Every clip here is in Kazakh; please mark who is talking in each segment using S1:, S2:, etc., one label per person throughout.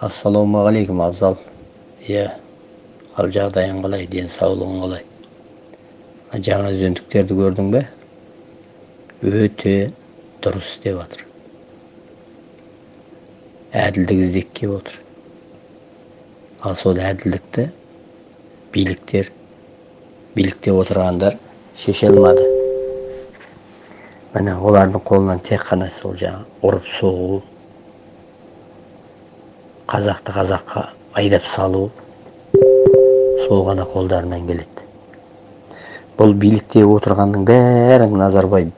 S1: ассалаумағалейкум абзал. Иә қал жағдайың қалай денсаулығың қалай? Жаңа үзіндіктерді көрдің бе? Өте дұрыс деп жатыр әділдік іздеп келіп отыр. Ал сол әділдікті биліктер билікте отырғандар шеше алмады міне олардың қолынан тек қана сол жаңағы ұрып соғу қазақты қазаққа айдап салу сол ғана қолдарынан келеді бұл билікте отырғанның бәрін назарбаев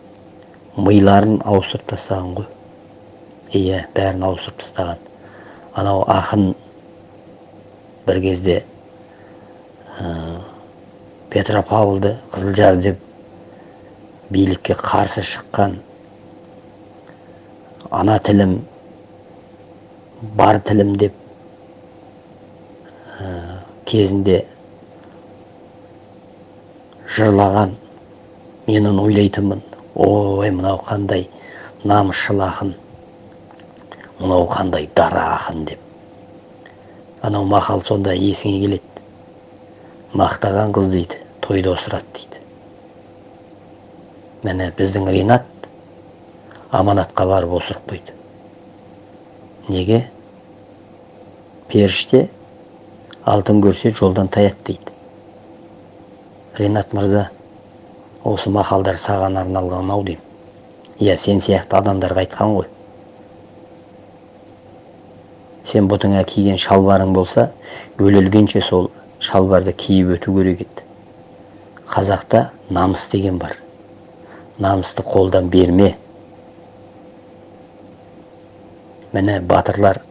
S1: миларын ауыстырып тастаған ғой иә бәрін ауыстырып тастаған анау ақын бір кезде ә, петропавлды қызылжар деп билікке қарсы шыққан ана тілім бар тілім деп ә, кезінде жырлаған мен оны ойлайтынмын ой мынау қандай намысшыл ақын мынау қандай дара ақын деп. Анау мақал сонда есіңе келеді. Мақтаған қыз дейді тойда осырады дейді. Міне біздің ринат аманатқа барып осырып қойды. Неге? Періште алтын көрсе жолдан таяды дейді. Ринат мырза осы мақалдар саған арналған ау деймін. Иә сен сияқты адамдарға айтқан ғой. Сен бұтыңа киген шалбарың болса өле сол шалбарды киіп өту керек еді. Қазақта намыс деген бар. Намысты қолдан берме. Міне батырлар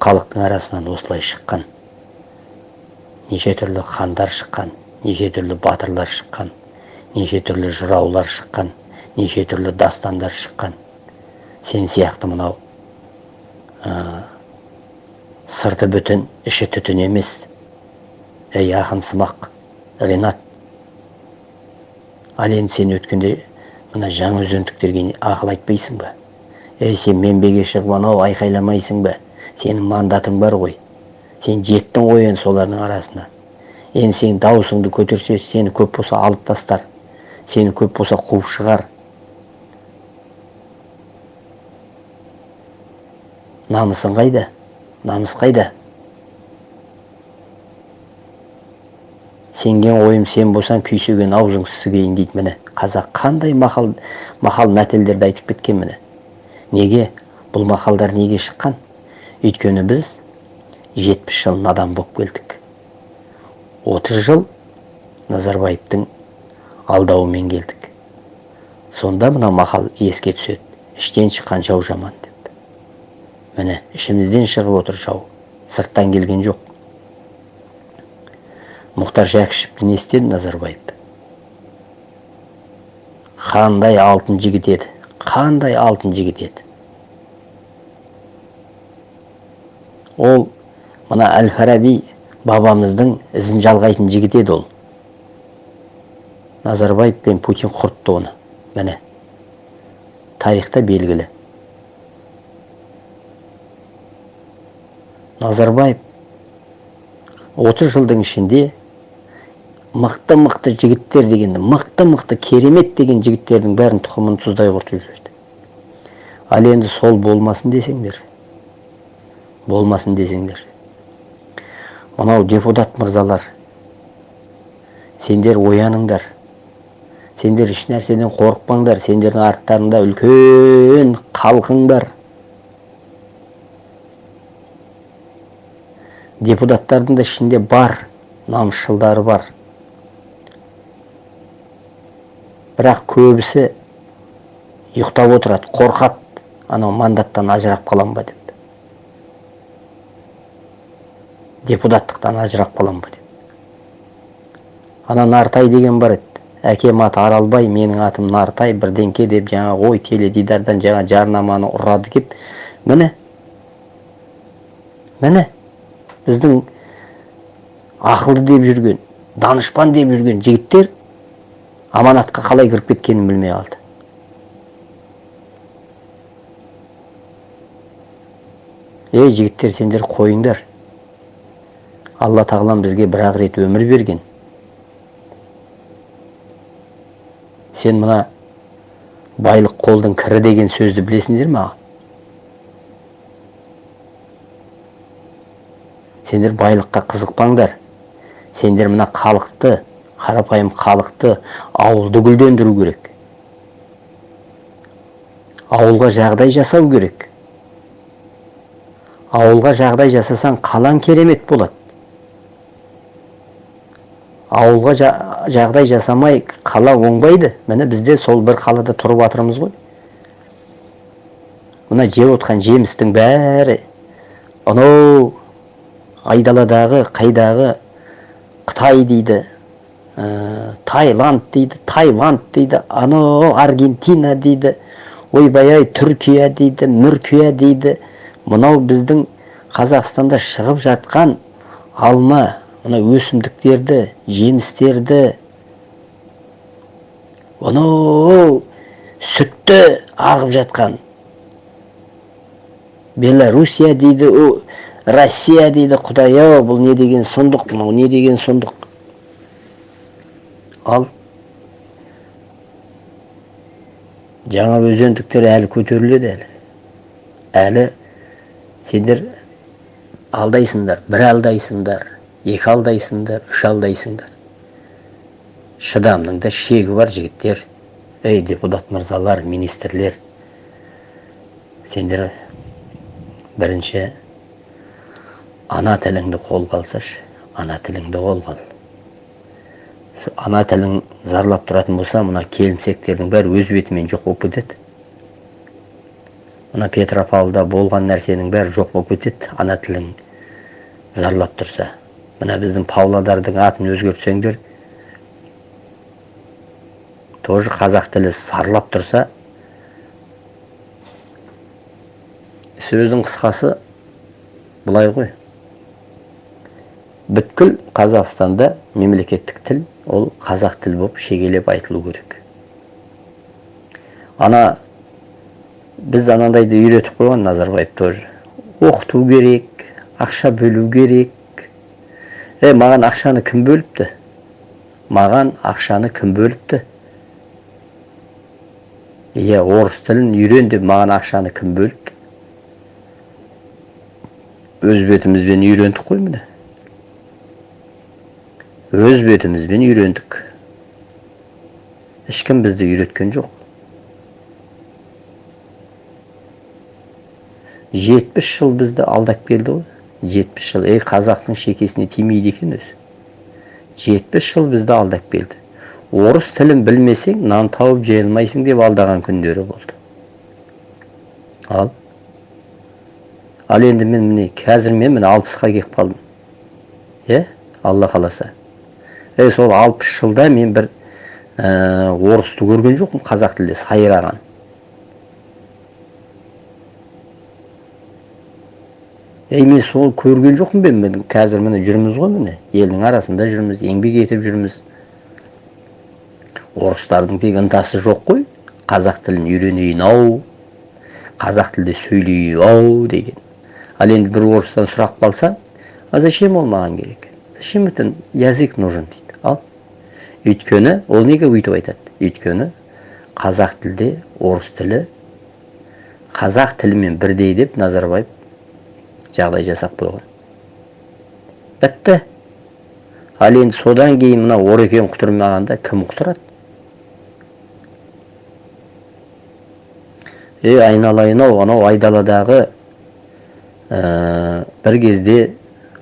S1: халықтың арасынан осылай шыққан. Неше түрлі хандар шыққан неше түрлі батырлар шыққан неше түрлі жыраулар шыққан неше түрлі дастандар шыққан. Сен сияқты мынау ә, сырты бүтін іші түтін емес. Ей ақын сымақ ринат ал енді сен өткенде мына жаңа өзендіктерге ақыл айтпайсың ба? Ей сен менбеге шығып анау айқайламайсың ба? Сенің мандатың бар ғой. Сен жеттің ғой енді солардың арасына. Енді сен дауысыңды көтерсе сені көп болса алып тастар. Сені көп болса қуып шығар. Намысың қайда? Намыс қайда? Сенген ойым сен болсаң күйсеген аузың сігейін дейді міне. Қазақ қандай мақал мақал мәтелдерді айтып кеткен міне? Неге? Бұл мақалдар неге шыққан? Өйткені біз жетпіс жыл надан болып келдік. Отыз жыл назарбаевтың алдауымен келдік. Сонда мына мақал еске түседі. Іштен шыққан жау жаман деп. Міне ішімізден шығып отыр жау. Сырттан келген жоқ. Мұхтар жәкішевті не істеді назарбаев қандай алтын жігіт еді қандай алтын жігіт еді ол мына әл фараби бабамыздың ізін жалғайтын жігіт еді ол назарбаев пен путин құртты оны міне тарихта белгілі назарбаев 30 жылдың ішінде мықты мықты жігіттер дегенді мықты мықты керемет деген жігіттердің бәрін тұқымын тұздай құртып жіберді ал енді сол болмасын десеңдер болмасын десеңдер мынау депутат мырзалар сендер ояныңдар сендер еш нәрседен қорықпаңдар сендердің арттарыңда үлкен халқың бар депутаттардың да ішінде бар намысшылдары бар. Бірақ көбісі ұйықтап отырады қорқады. Анау мандаттан ажырап қалам ба деп. Депутаттықтан ажырап қалам ба деп. Ана нартай деген бар еді. Әкем аты аралбай менің атым нартай бірдеңке деп жаңа ой теледидардан жаңа жарнаманы ұрады кеп міне міне біздің ақылды деп жүрген данышпан деп жүрген жігіттер аманатқа қалай кіріп кеткенін білмей қалды. Ей жігіттер сендер қойыңдар. Алла тағалам бізге бір ақ рет өмір берген. Сен мына байлық қолдың кірі деген сөзді білесіңдер ма сендер байлыққа қызықпаңдар. Сендер мына халықты қарапайым халықты ауылды гүлдендіру керек. Ауылға жағдай жасау керек. Ауылға жағдай жасасаң қалаң керемет болады. Ауылға жағдай жасамай қала оңбайды. Міне бізде сол бір қалада тұрып жатырмыз ғой. Мына жеп отқан жемістің бәрі анау айдаладағы қайдағы қытай дейді. Ә, таиланд дейді таиланд дейді анау аргентина дейді ойбай ай түркия дейді мүркия дейді. Мынау біздің қазақстанда шығып жатқан алма мына өсімдіктерді жемістерді анау сүтті ағып жатқан. Белоруссия дейді о россия дейді құдай ау бұл не деген сұмдық мынау не деген сұмдық? Ал жаңа өзендіктер әлі көтеріледі әлі әлі сендер алдайсыңдар бір алдайсыңдар екі алдайсыңдар үш алдайсыңдар шыдамның да шегі бар жігіттер ей депутат мырзалар министрлер сендер бірінші ана тіліңді қолға алсашы ана тіліңді қолға ал ана тілің зарлап тұратын болса мына келімсектердің бәрі өз бетімен жоқ болып кетеді. Мына петропавлда болған нәрсенің бәрі жоқ болып кетеді ана тілің зарлап тұрса. Мына біздің павлодардың атын өзгертсеңдер тоже қазақ тілі сарлап тұрса сөздің қысқасы былай ғой. Бүткіл қазақстанда мемлекеттік тіл ол қазақ тілі болып шегелеп айтылу керек. Ана біз анандайды үйретіп қойған назарбаев тоже. Оқыту керек ақша бөлу керек. Е маған ақшаны кім бөліпті? Маған ақшаны кім бөліпті? Иә орыс тілін үйрен деп маған ақшаны кім бөліпті өз бетімізбен үйрендік қой міне. Өз бетімізбен үйрендік ешкім бізді үйреткен жоқ жетпіс жыл бізді алдап келді ғой жетпіс жыл ей қазақтың шекесіне тимейді екен өзі жетпіс жыл бізді алдап келді орыс тілін білмесең нан тауып жей алмайсың деп алдаған күндері болды ал ал енді мен міне қазір мен міне алпысқа келіп қалдым иә алла қаласа е сол алпыс жылда мен бір ә, орысты көрген жоқпын қазақ тілде сайраған. Ей мен сол көрген жоқпын ба мен қазір міне жүрміз ғой міне елдің арасында жүрміз еңбек етіп жүрміз. Орыстардың тек ынтасы жоқ қой қазақ тілін үйренейін ау қазақ тілде сөйлейін ау деген. Ал енді бір орыстан сұрақ қалса а зачем ол маған керек? Зачем это язык нужен дейді? Өйткені ол неге өйтіп айтады? Өйткені қазақ тілде орыс тілі қазақ тілімен бірдей деп назарбаев жағдай жасап қойған. Бітті. Ал енді содан кейін мына орекең құтырмағанда кім құтырады? Е айналайын ау анау айдаладағы ә, бір кезде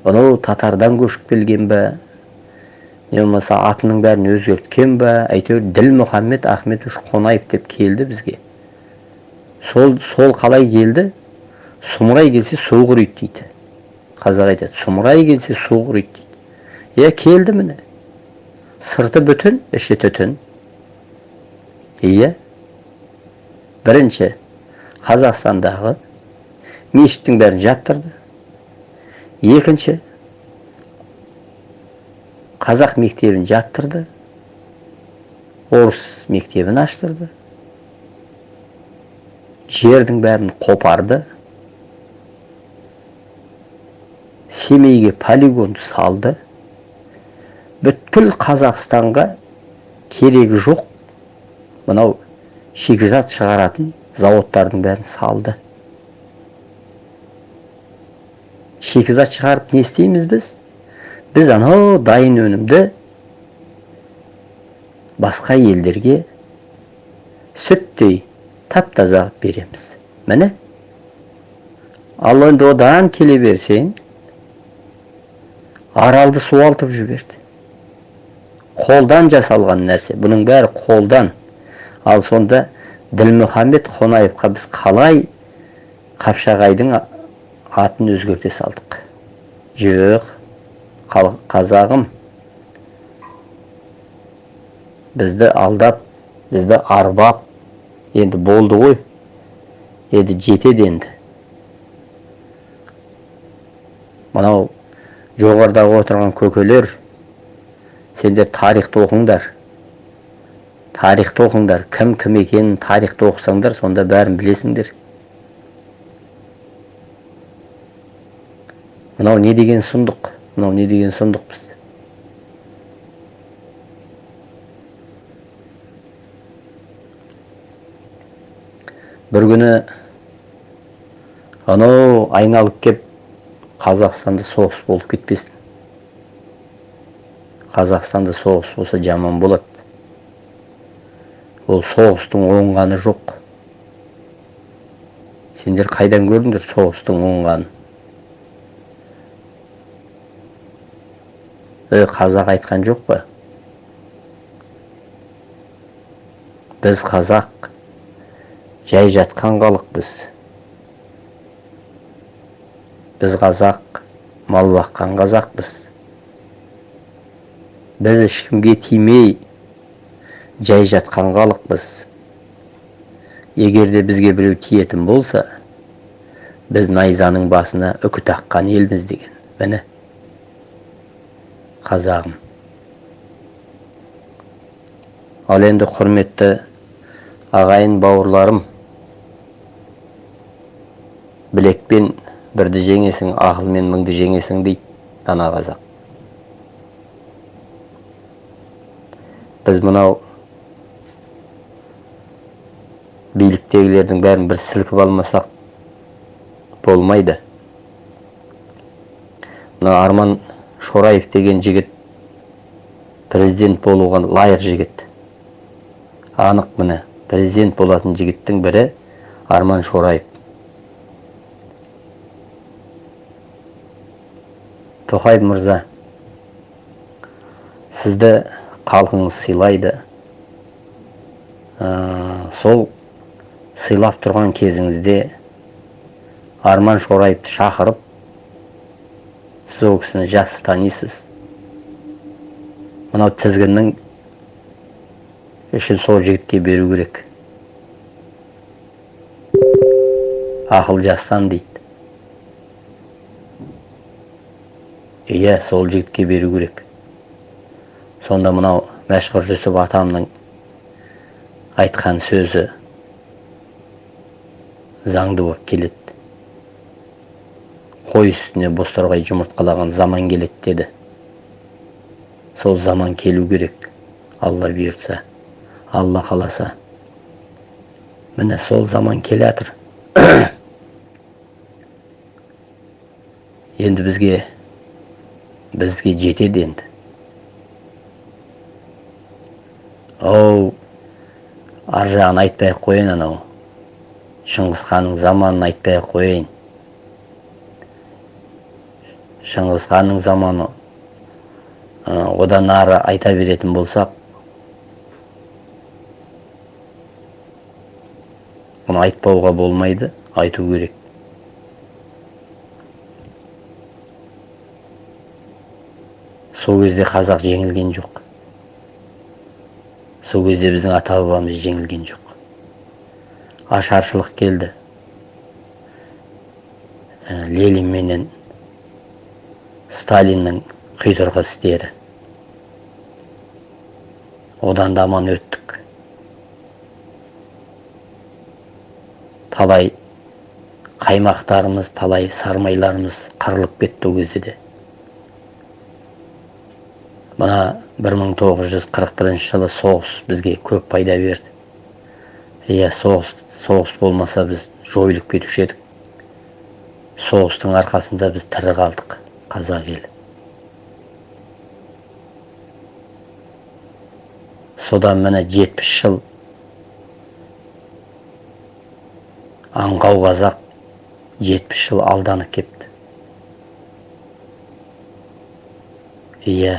S1: анау татардан көшіп келген ба не болмаса атының бәрін өзгерткен ба әйтеуір ділмұхаммед ахметович қонаев деп келді бізге. Сол сол қалай келді? Сұмырай келсе су құриды дейді. Қазақ айтады сұмырай келсе су құриды дейді. Иә келді міне. Сырты бүтін іші түтін. Иә бірінші қазақстандағы мешіттің бәрін жаптырды. Екінші қазақ мектебін жаптырды орыс мектебін аштырды. Жердің бәрін қопарды. Семейге полигонды салды. Бүткіл қазақстанға керегі жоқ. Мынау шикізат шығаратын заводтардың бәрін салды. Шикізат шығарып не істейміз біз? Біз анау дайын өнімді басқа елдерге сүттей тап таза береміз. Міне? Ал енді одан келе берсең аралды суалтып жіберді. Қолдан жасалған нәрсе бұның бәрі қолдан. Ал сонда ділмұхаммед қонаевқа біз қалай қапшағайдың атын өзгерте салдық? Жоқ. Қазағым. Бізді алдап бізді арбап енді болды ғой енді жетеді енді. Мынау жоғарыдағы отырған көкелер сендер тарихты оқыңдар. Тарихты оқыңдар. Кім кім екенін тарихты оқысаңдар сонда бәрін білесіңдер. Мынау не деген сұмдық? Мынау не деген сұмдықпыз бір күні анау айналып кеп қазақстанда соғыс болып кетпесін. Қазақстанда соғыс болса жаман болады. Ол соғыстың оңғаны жоқ. Сендер қайдан көрдіңдер соғыстың оңғанын? Қазақ айтқан жоқ па? Біз қазақ жай жатқан халықпыз біз. Қазақ мал баққан қазақпыз біз. Ешкімге тимей жай жатқан халықпыз егер де бізге біреу тиетін болса біз найзаның басына үкі таққан елміз деген. Міне. Қазағым. Ал енді құрметті ағайын бауырларым білекпен бірді жеңесің ақылмен мыңды жеңесің дейді дана қазақ. Біз мынау биліктегілердің бәрін бір сілкіп алмасақ болмайды. Мына арман шораев деген жігіт президент болуға лайық жігіт. Анық міне президент болатын жігіттің бірі арман шораев. Тоқаев мырза сізді халқыңыз сыйлайды. Сол сыйлап тұрған кезіңізде арман шораевты шақырып сіз ол кісіні жақсы танисыз. Мынау тізгіннің үшін сол жігітке беру керек. Ақыл жастан дейді. Иә сол жігітке беру керек. Сонда мынау мәшһүр жүсіп атамның айтқан сөзі заңды болып келеді. Қой үстіне бозторғай жұмыртқалаған заман келеді деді. Сол заман келу керек алла бұйыртса алла қаласа. Міне сол заман келе жатыр енді бізге бізге жетеді енді. Оу ар жағын айтпай ақ қояйын анау. Шыңғысханның заманын айтпай ақ қояйын. Шыңғысханның заманы одан ары айта беретін болсақ бұны айтпауға болмайды айту керек. Сол кезде қазақ жеңілген жоқ. Сол кезде біздің ата бабамыз жеңілген жоқ. Ашаршылық келді. Ленин менен сталиннің құйтырқы істері. Одан да аман өттік. Талай қаймақтарымыз талай сармайларымыз қырылып кетті ол де. Мына 1941 жылы соғыс бізге көп пайда берді. Иә соғыс соғыс болмаса біз жойылып кетуші едік. Соғыстың арқасында біз тірі қалдық. Қазақ елі содан міне жетпіс жыл аңқау қазақ жетпіс жыл алданып кепті иә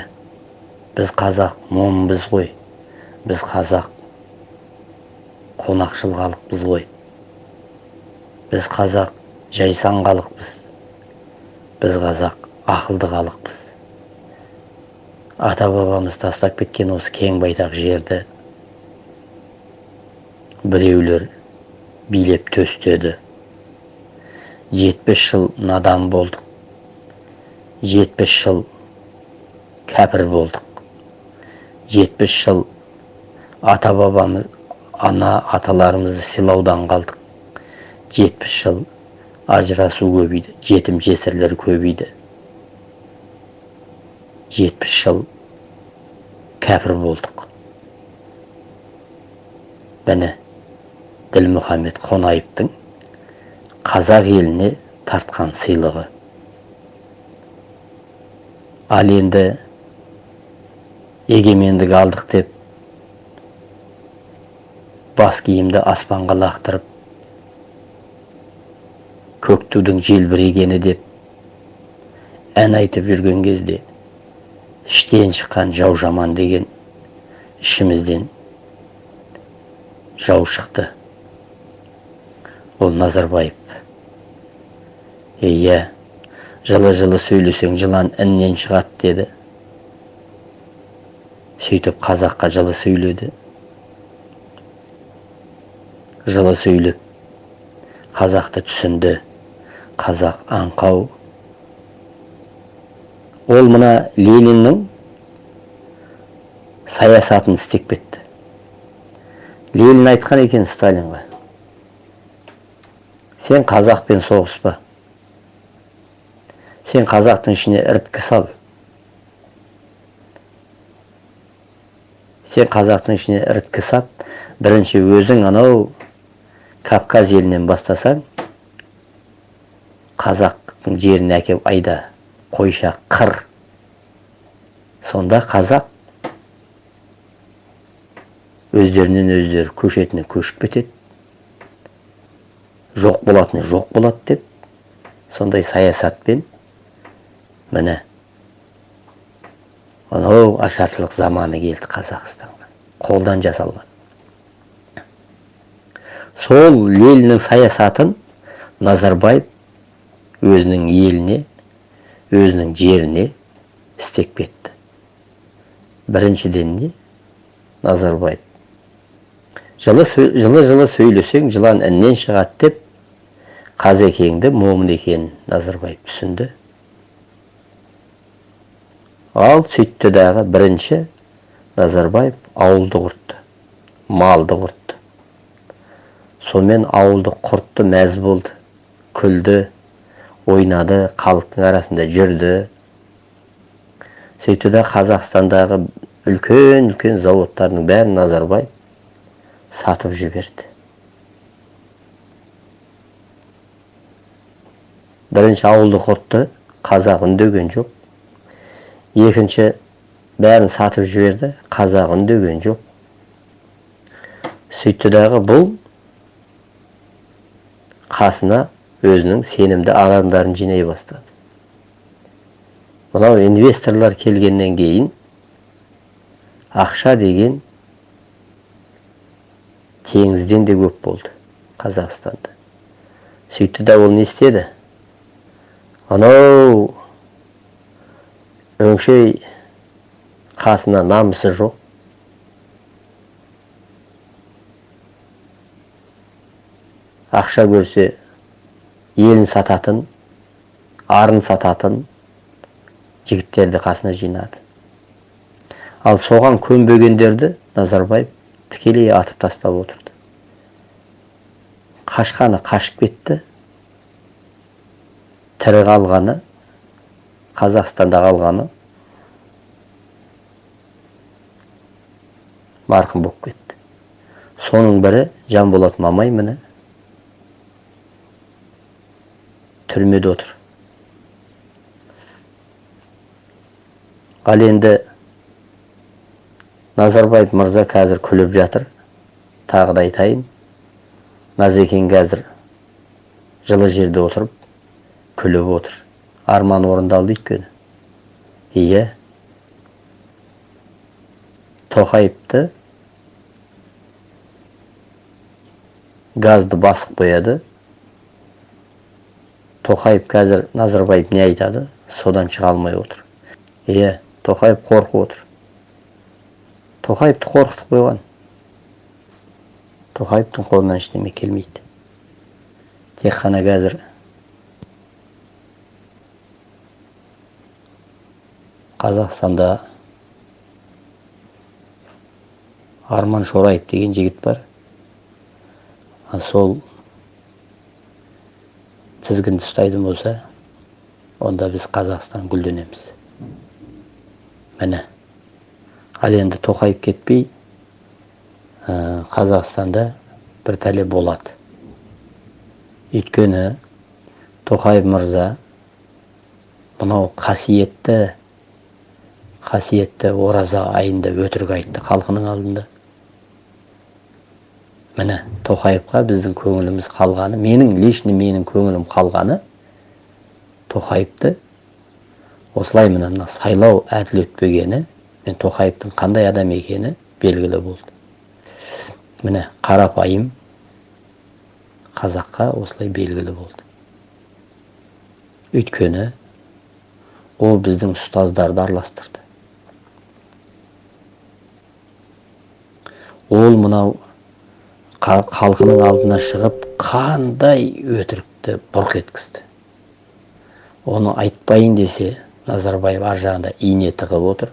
S1: біз қазақ момынбыз ғой біз қазақ қонақшыл халықпыз ғой біз қазақ жайсаң халықпыз біз қазақ ақылды халықпыз ата бабамыз тастап кеткен осы кең байтақ жерді біреулер билеп төстеді. Жетпіс жыл надан болдық. Жетпіс жыл кәпір болдық. Жетпіс жыл ата бабамыз ана аталарымызды сыйлаудан қалдық. Жетпіс жыл ажырасу көбейді жетім жесірлер көбейді. Жетпіс жыл кәпір болдық міне ділмұхаммед қонаевтың қазақ еліне тартқан сыйлығы ал енді егемендік алдық деп бас киімді аспанға лақтырып көк тудың желбірегені деп ән айтып жүрген кезде іштен шыққан жау жаман деген ішімізден жау шықты. Ол назарбаев. Иә жылы жылы сөйлесең жылан іннен шығады деді. Сөйтіп қазаққа жылы сөйледі. Жылы сөйлеп қазақты түсінді. Қазақ аңқау ол мына лениннің саясатын істеп кетті ленин айтқан екен сталинға сен қазақпен соғыспа сен қазақтың ішіне іріткі сал сен қазақтың ішіне іріткі сап бірінші өзің анау кавказ елінен бастасаң қазақтың жеріне әкеп айда қойша қыр. Сонда қазақ өздерінен өздері көшетіне көшіп кетеді. Жоқ болатыны жоқ болады деп сондай саясатпен міне анау ашаршылық заманы келді қазақстанға. Қолдан жасалған. Сол лениннің саясатын назарбаев өзінің еліне өзінің жеріне істеп кетті біріншіден не назарбаев жылы жылы жылы сөйлесең жылан іннен шығады деп қазекеңді момын екенін назарбаев түсінді ал сөйтті дағы бірінші назарбаев ауылды құртты малды құртты сонымен ауылды құртты мәз болды күлді ойнады халықтың арасында жүрді. Сөйтті да қазақстандағы үлкен үлкен заводтардың бәрін назарбаев сатып жіберді. Бірінші ауылды құртты қазақ үндеген жоқ. Екінші бәрін сатып жіберді қазақ үндеген жоқ. Сөйтті дағы бұл қасына өзінің сенімді адамдарын жинай бастады. Мынау инвесторлар келгеннен кейін ақша деген теңізден де көп болды қазақстанда. Сөйтті да ол не істеді? Анау өңшей қасына намысы жоқ. Ақша көрсе елін сататын арын сататын жігіттерді қасына жинады. Ал соған көнбегендерді назарбаев тікелей атып тастап отырды. Қашқаны қашып кетті тірі қалғаны қазақстанда қалғаны марқұм болып кетті. Соның бірі жанболат мамай міне. Түрмеде отыр. Ал енді назарбаев мырза қазір күліп жатыр. Тағы да айтайын. Назекең қазір жылы жерде отырып күліп отыр. Арман орындалды өйткені. Иә тоқаевты газды басып қояды. Тоқаев қазір назарбаев не айтады? Содан шыға алмай отыр. Иә тоқаев қорқып отыр. Тоқаевты қорқытып қойған. Тоқаевтың қолынан ештеңе келмейді. Тек қана қазір қазақстанда арман шораев деген жігіт бар. Сол тізгінді ұстайтын болса онда біз қазақстан гүлденеміз. Міне. Ал енді тоқаев кетпей ә, қазақстанда бір пәле болады. Өйткені тоқаев мырза мынау қасиетті қасиетті ораза айында өтірік айтты халқының алдында. Міне тоқаевқа біздің көңіліміз қалғаны менің лично менің көңілім қалғаны тоқаевты осылай міне мына сайлау әділ өтпегені мен тоқаевтың қандай адам екені белгілі болды. Міне қарапайым қазаққа осылай белгілі болды. Өйткені ол біздің ұстаздарды араластырды. Ол мынау халқының алдына шығып қандай өтірікті бұрқ еткізді? Оны айтпайын десе назарбаев ар жағында ине тығып отыр.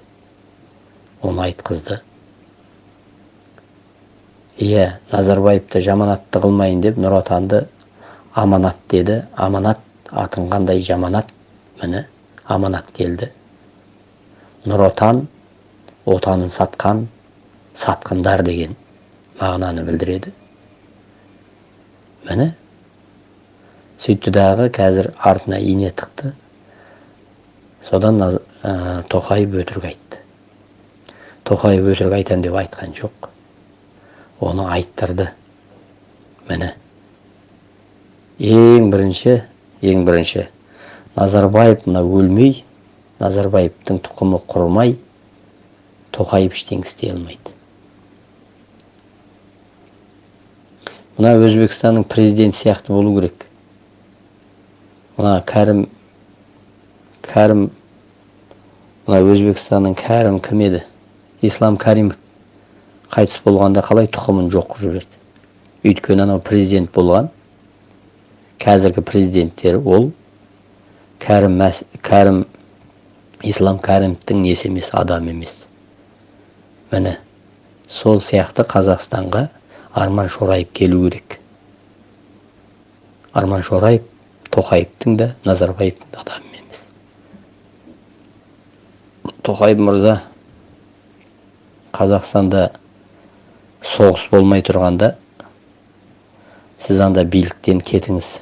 S1: Оны айтқызды. Иә назарбаевты жаманатты қылмайын деп нұр отанды аманат деді. Аманат атын қандай жаманат міне аманат келді. Нұр отан отанын сатқан сатқындар деген мағынаны білдіреді. Міне сөйтті дағы қазір артына ине тықты содан ә, тоқаев өтірік айтты тоқаев өтірік айтамын деп айтқан жоқ оны айттырды міне ең бірінші ең бірінші назарбаев мына өлмей назарбаевтың тұқымы құрмай тоқаев ештеңе істей алмайды мына өзбекстанның президенті сияқты болу керек. Мына кәрім кәрім мына өзбекстанның кәрім кім еді? Ислам кәрімов қайтыс болғанда қалай тұқымын жоқ қылып жіберді? Өйткені анау президент болған. Қазіргі президенттер ол кәрім кәрім ислам кәрімовтің несі емес адам емес. Міне сол сияқты қазақстанға арман шораев келу керек. Арман шораев тоқаевтың да назарбаевтың да адамы емес. Тоқаев мырза қазақстанда соғыс болмай тұрғанда сіз анда биліктен кетіңіз.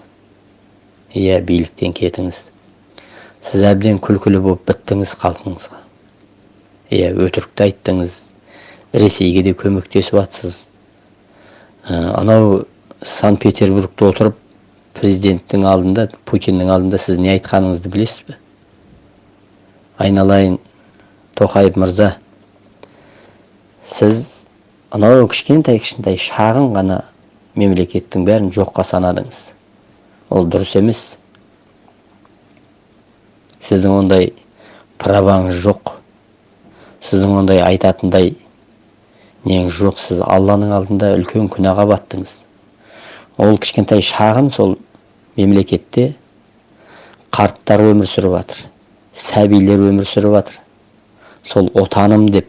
S1: Иә биліктен кетіңіз. Сіз әбден күлкілі болып біттіңіз халқыңызға. Иә өтірікті айттыңыз. Ресейге де көмектесіп жатсыз анау санкт петербургте отырып президенттің алдында путиннің алдында сіз не айтқаныңызды білесіз бе? Айналайын тоқаев мырза. Сіз анау кішкентай кішкентай шағын ғана мемлекеттің бәрін жоққа санадыңыз. Ол дұрыс емес. Сіздің ондай праваңыз жоқ. Сіздің ондай айтатындай неңіз жоқ сіз алланың алдында үлкен күнәға баттыңыз. Ол кішкентай шағын сол мемлекетте қарттар өмір сүріп жатыр сәбилер өмір сүріп жатыр сол отаным деп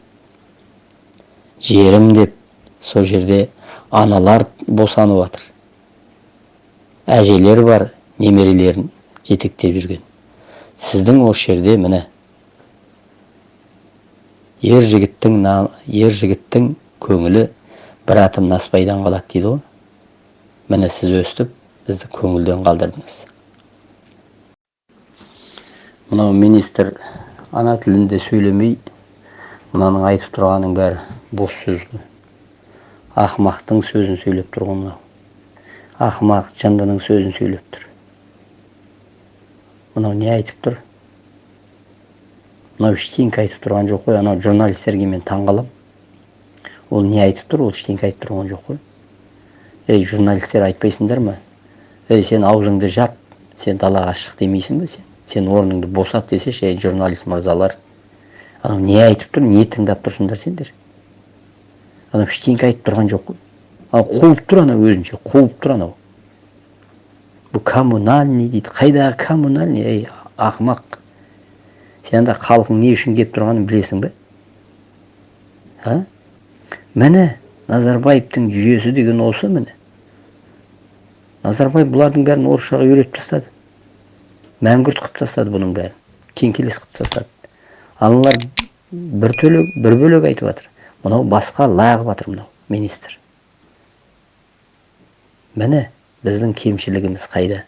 S1: жерім деп сол жерде аналар босанып жатыр әжелер бар немерелерін жетектеп жүрген. Сіздің осы жерде міне ер жігіттің ер жігіттің көңілі бір атым наспайдан қалады дейді ғой. Міне сіз өстіп бізді көңілден қалдырдыңыз. Мынау министр ана тілінде сөйлемей мынаның айтып тұрғанның бәрі бос сөз ғой ақымақтың сөзін сөйлеп тұр ғой мынау. Ақымақ жындының сөзін сөйлеп тұр. Мынау не айтып тұр? Мынау ештеңке айтып тұрған жоқ қой. Анау журналистерге мен таң ол не айтып тұр ол ештеңке айтып тұрған жоқ қой. Ей журналистер айтпайсыңдар ма ей сен аузыңды жап сен далаға шық демейсің ба сен? Сен орныңды босат десеші ей журналист мырзалар. Анау не айтып тұр не тыңдап тұрсыңдар сендер? Анау ештеңке айтып тұрған жоқ қой. Анау қуып тұр анау өзінше қуып тұр анау. Бұл коммунальный дейді қайдағы коммунальный ей ақымақ. Сен анда халқың не үшін келіп тұрғанын білесің бе? А? Міне назарбаевтың жүйесі деген осы міне. Назарбаев бұлардың бәрін орысшаға үйретіп тастады. Мәңгүрт қылып тастады бұның бәрін. Кеңкелес қылып тастады. Аналар бір төлек бір бөлек айтып жатыр. Мынау басқа лағып жатыр мынау министр. Міне біздің кемшілігіміз қайда?